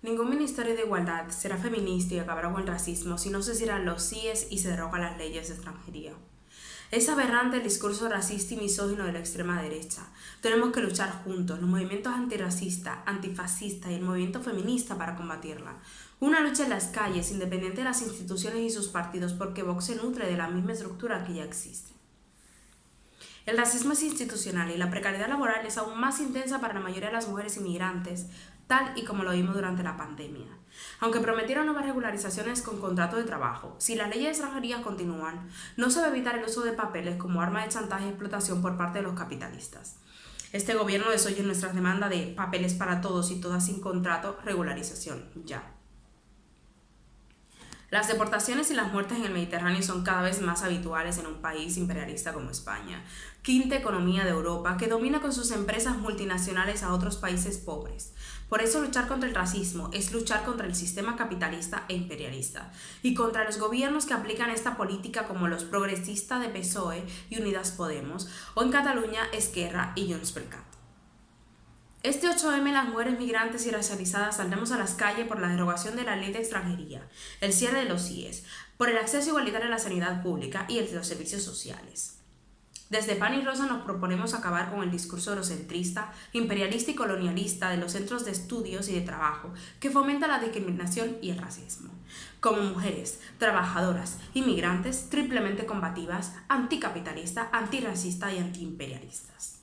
Ningún Ministerio de Igualdad será feminista y acabará con el racismo si no se cierran los CIES y se derogan las leyes de extranjería. Es aberrante el discurso racista y misógino de la extrema derecha. Tenemos que luchar juntos, los movimientos antirracistas, antifascistas y el movimiento feminista para combatirla. Una lucha en las calles, independiente de las instituciones y sus partidos, porque Vox se nutre de la misma estructura que ya existe. El racismo es institucional y la precariedad laboral es aún más intensa para la mayoría de las mujeres inmigrantes, tal y como lo vimos durante la pandemia. Aunque prometieron nuevas regularizaciones con contrato de trabajo, si las leyes de extranjería continúan, no se va a evitar el uso de papeles como arma de chantaje y explotación por parte de los capitalistas. Este gobierno desoye nuestras demandas de papeles para todos y todas sin contrato, regularización, ya. Las deportaciones y las muertes en el Mediterráneo son cada vez más habituales en un país imperialista como España, quinta economía de Europa, que domina con sus empresas multinacionales a otros países pobres. Por eso luchar contra el racismo es luchar contra el sistema capitalista e imperialista y contra los gobiernos que aplican esta política como los progresistas de PSOE y Unidas Podemos o en Cataluña Esquerra y Junts per Cat. Este 8M las mujeres migrantes y racializadas saldremos a las calles por la derogación de la ley de extranjería, el cierre de los IES, por el acceso igualitario a la sanidad pública y el de los servicios sociales. Desde PAN y Rosa nos proponemos acabar con el discurso eurocentrista, imperialista y colonialista de los centros de estudios y de trabajo que fomenta la discriminación y el racismo. Como mujeres, trabajadoras, inmigrantes, triplemente combativas, anticapitalistas, antirracistas y antiimperialistas.